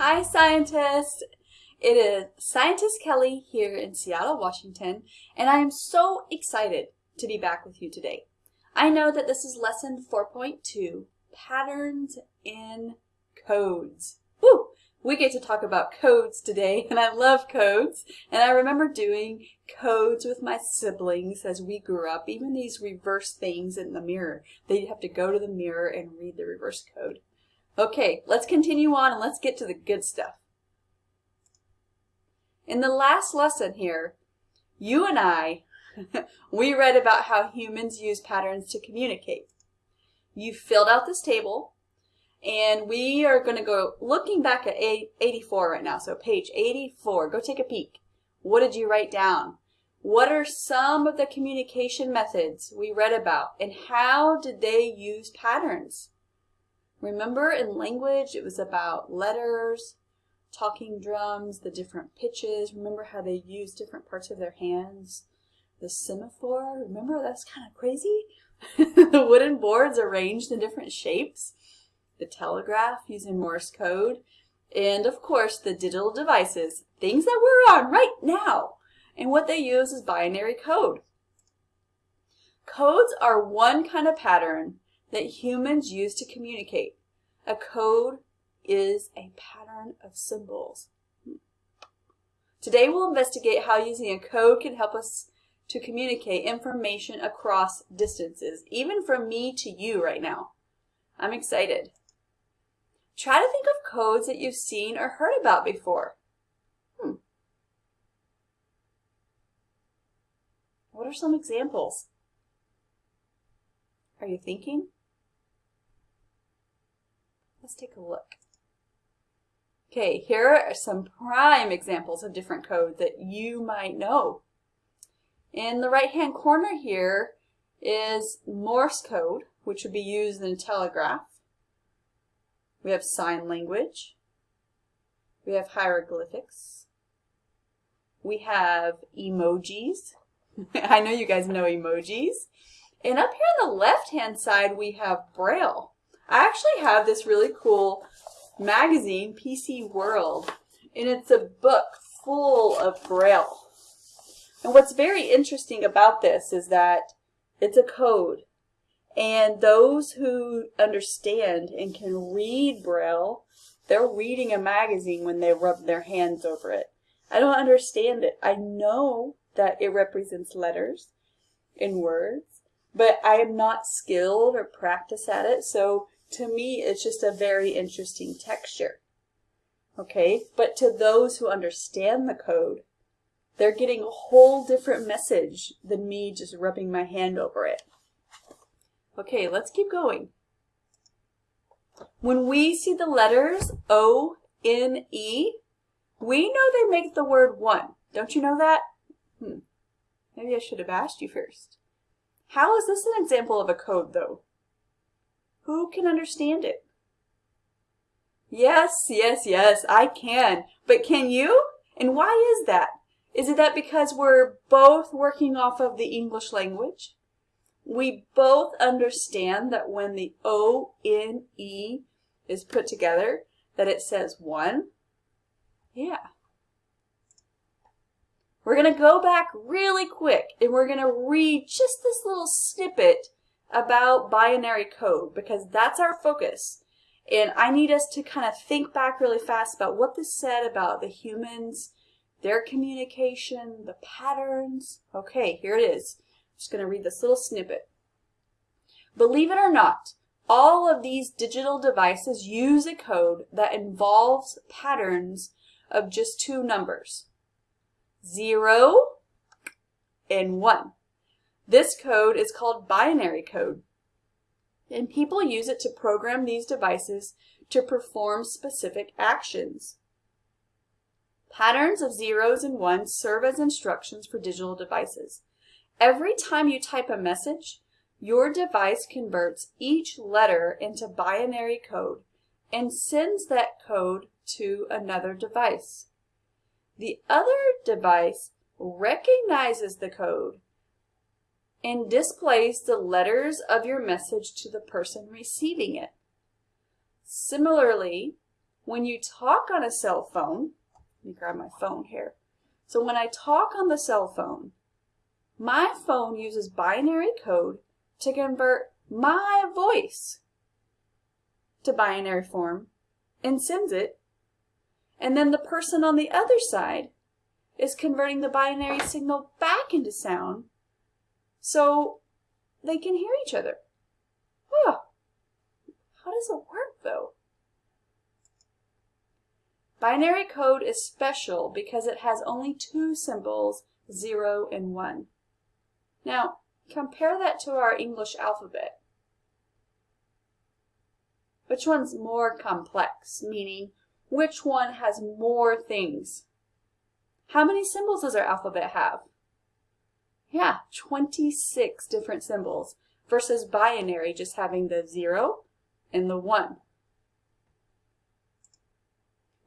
Hi, scientists! It is Scientist Kelly here in Seattle, Washington, and I am so excited to be back with you today. I know that this is lesson 4.2, Patterns in Codes. Woo! We get to talk about codes today, and I love codes. And I remember doing codes with my siblings as we grew up, even these reverse things in the mirror. They'd have to go to the mirror and read the reverse code. Okay, let's continue on and let's get to the good stuff. In the last lesson here, you and I, we read about how humans use patterns to communicate. You filled out this table, and we are going to go looking back at 84 right now. So page 84, go take a peek. What did you write down? What are some of the communication methods we read about, and how did they use patterns? Remember in language, it was about letters, talking drums, the different pitches. Remember how they use different parts of their hands? The semaphore, remember that's kind of crazy? the wooden boards arranged in different shapes. The telegraph using Morse code. And of course, the digital devices, things that we're on right now. And what they use is binary code. Codes are one kind of pattern that humans use to communicate. A code is a pattern of symbols. Today we'll investigate how using a code can help us to communicate information across distances, even from me to you right now. I'm excited. Try to think of codes that you've seen or heard about before. Hmm. What are some examples? Are you thinking? Let's take a look. Okay, here are some prime examples of different code that you might know. In the right-hand corner here is Morse code, which would be used in a telegraph. We have sign language. We have hieroglyphics. We have emojis. I know you guys know emojis. And up here on the left-hand side, we have Braille. I actually have this really cool magazine, PC World, and it's a book full of Braille. And what's very interesting about this is that it's a code. And those who understand and can read Braille, they're reading a magazine when they rub their hands over it. I don't understand it. I know that it represents letters and words, but I am not skilled or practice at it. So to me, it's just a very interesting texture. Okay, but to those who understand the code, they're getting a whole different message than me just rubbing my hand over it. Okay, let's keep going. When we see the letters O, N, E, we know they make the word one. Don't you know that? Hmm. Maybe I should have asked you first. How is this an example of a code, though? Who can understand it? Yes, yes, yes, I can. But can you? And why is that? Is it that because we're both working off of the English language? We both understand that when the O-N-E is put together, that it says one? Yeah. We're going to go back really quick and we're going to read just this little snippet about binary code because that's our focus. And I need us to kind of think back really fast about what this said about the humans, their communication, the patterns. Okay, here it is. I'm just going to read this little snippet. Believe it or not, all of these digital devices use a code that involves patterns of just two numbers, 0 and 1. This code is called binary code, and people use it to program these devices to perform specific actions. Patterns of zeros and ones serve as instructions for digital devices. Every time you type a message, your device converts each letter into binary code and sends that code to another device. The other device recognizes the code and displays the letters of your message to the person receiving it. Similarly, when you talk on a cell phone, let me grab my phone here. So when I talk on the cell phone, my phone uses binary code to convert my voice to binary form and sends it. And then the person on the other side is converting the binary signal back into sound so they can hear each other. Oh, how does it work though? Binary code is special because it has only two symbols, 0 and 1. Now, compare that to our English alphabet. Which one's more complex, meaning which one has more things? How many symbols does our alphabet have? Yeah, 26 different symbols versus binary just having the 0 and the 1.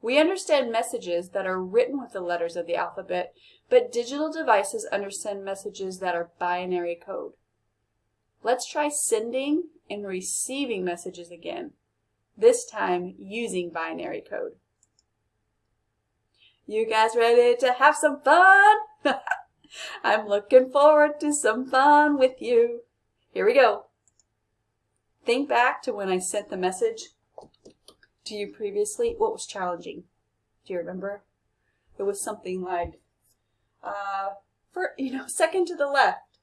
We understand messages that are written with the letters of the alphabet, but digital devices understand messages that are binary code. Let's try sending and receiving messages again, this time using binary code. You guys ready to have some fun? I'm looking forward to some fun with you. Here we go. Think back to when I sent the message to you previously, what was challenging? Do you remember? It was something like, uh, for, you know, second to the left,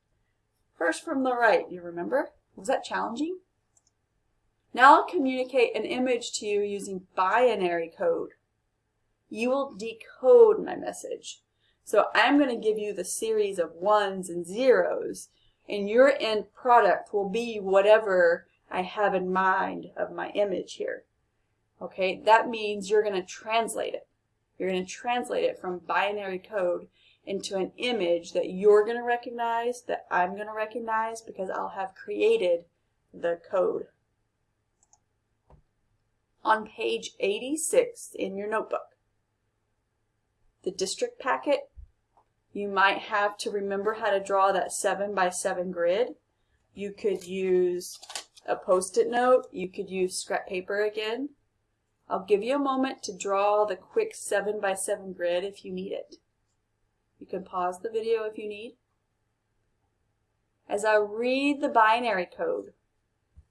first from the right. You remember? Was that challenging? Now I'll communicate an image to you using binary code. You will decode my message. So I'm going to give you the series of ones and zeros, and your end product will be whatever I have in mind of my image here. Okay, that means you're going to translate it. You're going to translate it from binary code into an image that you're going to recognize, that I'm going to recognize because I'll have created the code. On page 86 in your notebook, the district packet, you might have to remember how to draw that 7 by 7 grid. You could use a post-it note. You could use scrap paper again. I'll give you a moment to draw the quick 7 by 7 grid if you need it. You can pause the video if you need. As I read the binary code,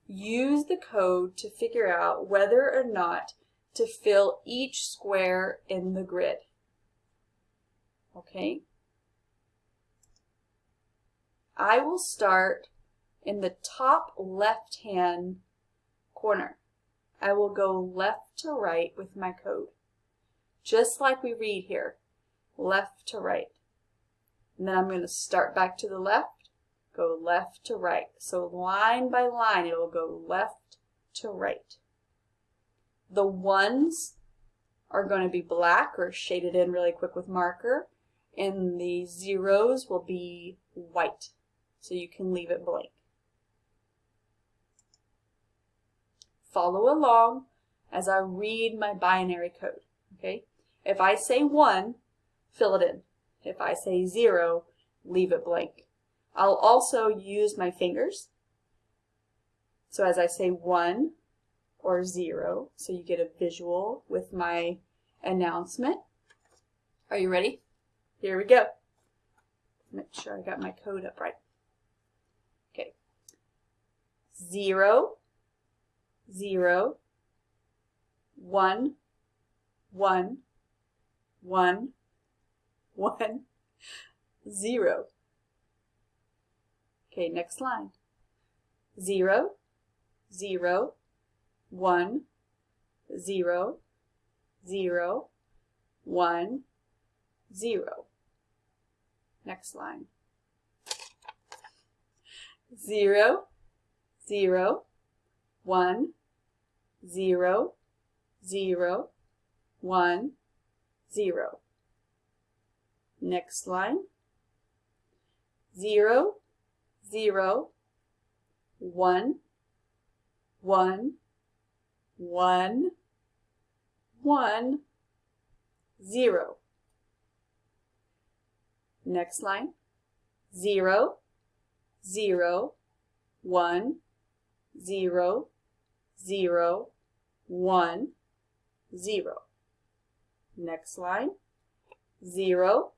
use the code to figure out whether or not to fill each square in the grid. Okay? I will start in the top left-hand corner. I will go left to right with my code. Just like we read here, left to right. And then I'm going to start back to the left, go left to right. So line by line, it will go left to right. The ones are going to be black or shaded in really quick with marker, and the zeros will be white. So you can leave it blank. follow along as I read my binary code, okay? If I say 1, fill it in. If I say 0, leave it blank. I'll also use my fingers. So as I say 1 or 0, so you get a visual with my announcement. Are you ready? Here we go. Make sure I got my code up right. 0, zero, one, one, one, one, zero. Okay, next line. Zero, zero, one, zero, zero, one, zero. Next line. Zero, zero, one, zero, zero, one, zero. Next line, 0, 0, 1, 1, 1, 1, 0. Next line, zero, zero, one, zero, zero, one, zero. Next line, zero,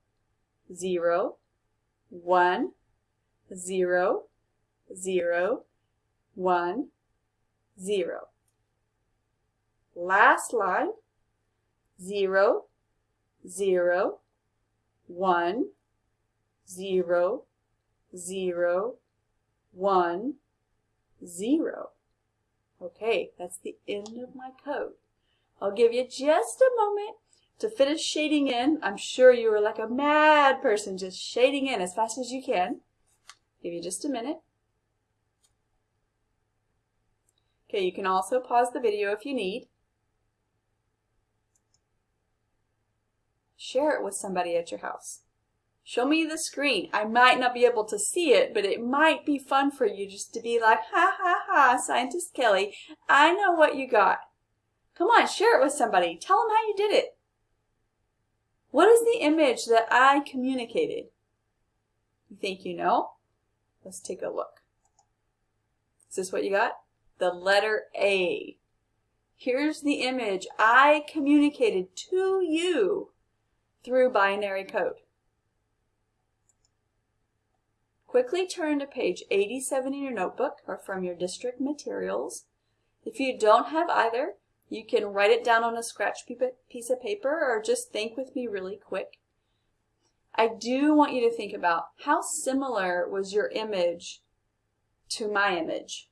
zero, one, zero, zero, one, zero. Last line, zero, zero, one, zero, zero, one, zero. Okay, that's the end of my code. I'll give you just a moment to finish shading in. I'm sure you were like a mad person just shading in as fast as you can. Give you just a minute. Okay, you can also pause the video if you need. Share it with somebody at your house. Show me the screen. I might not be able to see it, but it might be fun for you just to be like, ha ha ha, Scientist Kelly, I know what you got. Come on, share it with somebody. Tell them how you did it. What is the image that I communicated? You think you know? Let's take a look. Is this what you got? The letter A. Here's the image I communicated to you through binary code. Quickly turn to page 87 in your notebook or from your district materials. If you don't have either, you can write it down on a scratch piece of paper or just think with me really quick. I do want you to think about how similar was your image to my image?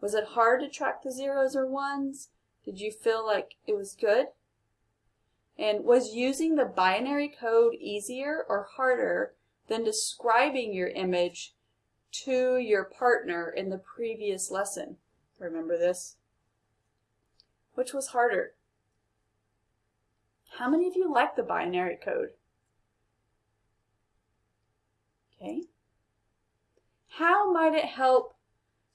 Was it hard to track the zeros or ones? Did you feel like it was good? And was using the binary code easier or harder than describing your image to your partner in the previous lesson? Remember this? Which was harder? How many of you like the binary code? Okay. How might it help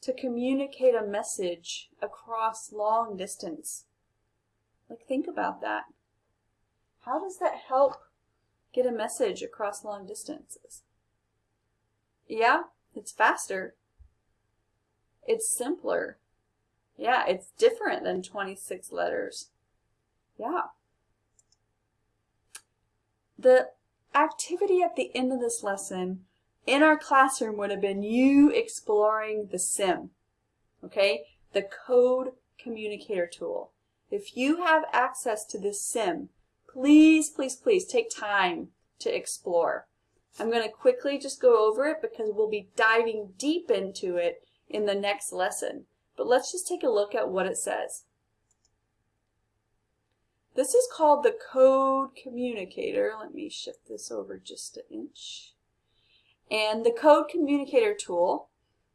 to communicate a message across long distance? Like think about that. How does that help get a message across long distances? Yeah, it's faster. It's simpler. Yeah, it's different than 26 letters. Yeah. The activity at the end of this lesson in our classroom would have been you exploring the SIM, okay? The code communicator tool. If you have access to this SIM, please, please, please take time to explore. I'm going to quickly just go over it because we'll be diving deep into it in the next lesson. But let's just take a look at what it says. This is called the code communicator. Let me shift this over just an inch. And the code communicator tool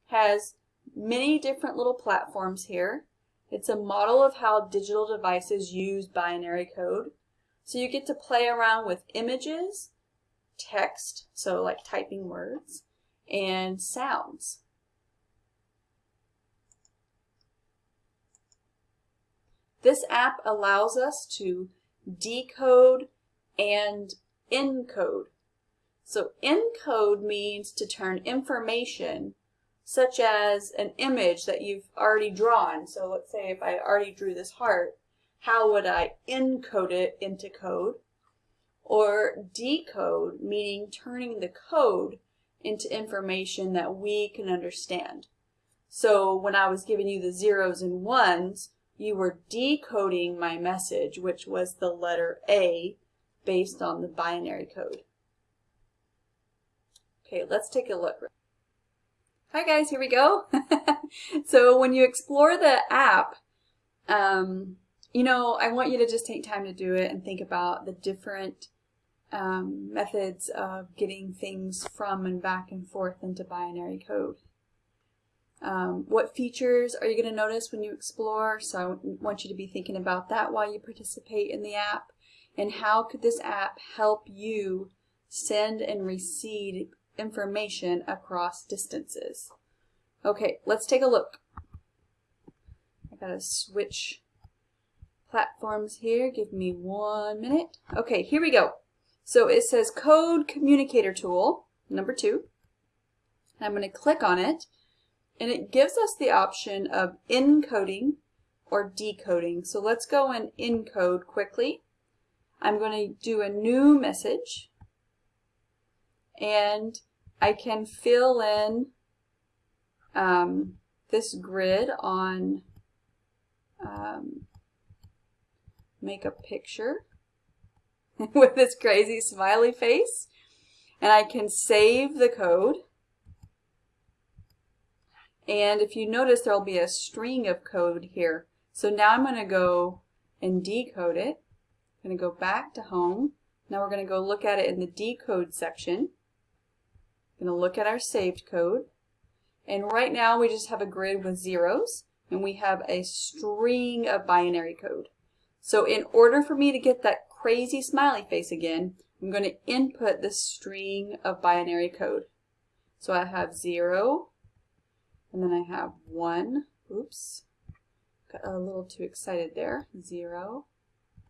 has many different little platforms here. It's a model of how digital devices use binary code. So you get to play around with images, text, so like typing words, and sounds. This app allows us to decode and encode. So encode means to turn information such as an image that you've already drawn. So let's say if I already drew this heart, how would I encode it into code? Or decode, meaning turning the code into information that we can understand. So when I was giving you the zeros and ones, you were decoding my message, which was the letter A based on the binary code. Okay, let's take a look. Hi guys, here we go. so when you explore the app, um, you know, I want you to just take time to do it and think about the different um, methods of getting things from and back and forth into binary code. Um, what features are you going to notice when you explore? So I want you to be thinking about that while you participate in the app. And how could this app help you send and receive information across distances? Okay, let's take a look. I gotta switch platforms here. Give me one minute. Okay, here we go. So it says Code Communicator Tool, number two. I'm going to click on it and it gives us the option of encoding or decoding. So let's go and encode quickly. I'm going to do a new message and I can fill in um, this grid on um, make a picture with this crazy smiley face and I can save the code. And if you notice there will be a string of code here. So now I'm going to go and decode it. I'm going to go back to home. Now we're going to go look at it in the decode section. I'm going to look at our saved code. And right now we just have a grid with zeros and we have a string of binary code. So in order for me to get that crazy smiley face again, I'm going to input this string of binary code. So I have 0, and then I have 1, oops, got a little too excited there, 0,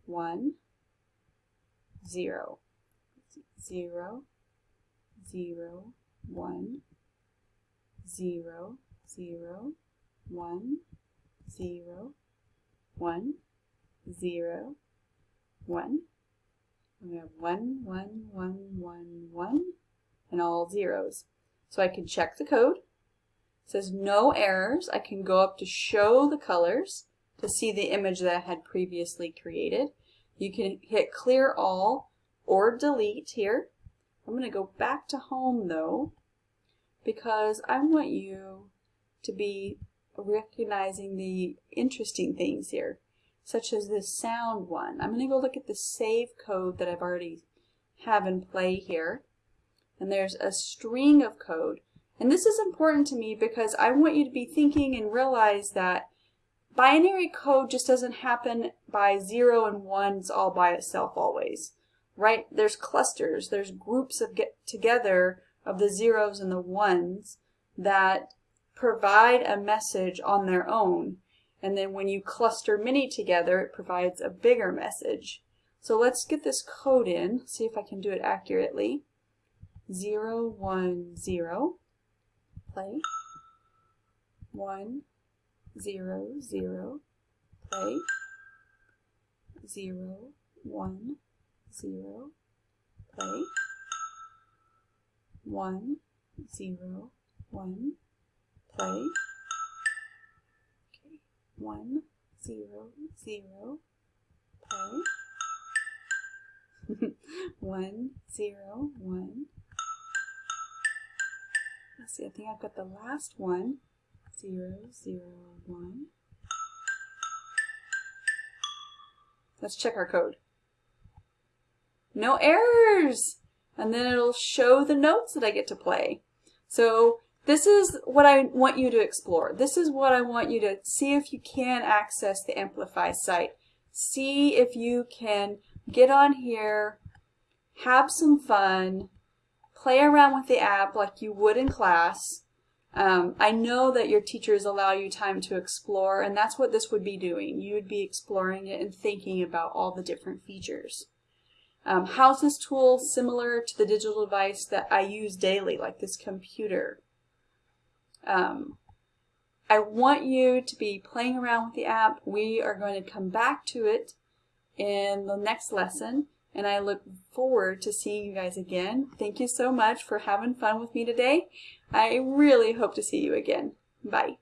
1, 0, 0, 0, 1, 0, 0, 1, 0, 1, 0, 1. And we have 1, 1, 1, 1, 1, and all zeros. So I can check the code. It says no errors. I can go up to show the colors to see the image that I had previously created. You can hit clear all or delete here. I'm going to go back to home though because I want you to be recognizing the interesting things here, such as this sound one. I'm going to go look at the save code that I've already have in play here. And there's a string of code. And this is important to me because I want you to be thinking and realize that binary code just doesn't happen by zero and ones all by itself always. Right? There's clusters, there's groups of get together of the zeros and the ones that provide a message on their own. And then when you cluster many together, it provides a bigger message. So let's get this code in, see if I can do it accurately. 0, 1, 0, play. 1, 0, 0, play. 0, 1, 0, play. 1, 0, 1, play. One, zero, zero, play. one, zero, one. Let's see, I think I've got the last one. Zero, zero, one. Let's check our code. No errors! And then it'll show the notes that I get to play. So this is what I want you to explore. This is what I want you to see if you can access the Amplify site. See if you can get on here, have some fun, play around with the app like you would in class. Um, I know that your teachers allow you time to explore, and that's what this would be doing. You would be exploring it and thinking about all the different features. Um, how's this tool similar to the digital device that I use daily, like this computer? Um, I want you to be playing around with the app. We are going to come back to it in the next lesson and I look forward to seeing you guys again. Thank you so much for having fun with me today. I really hope to see you again. Bye.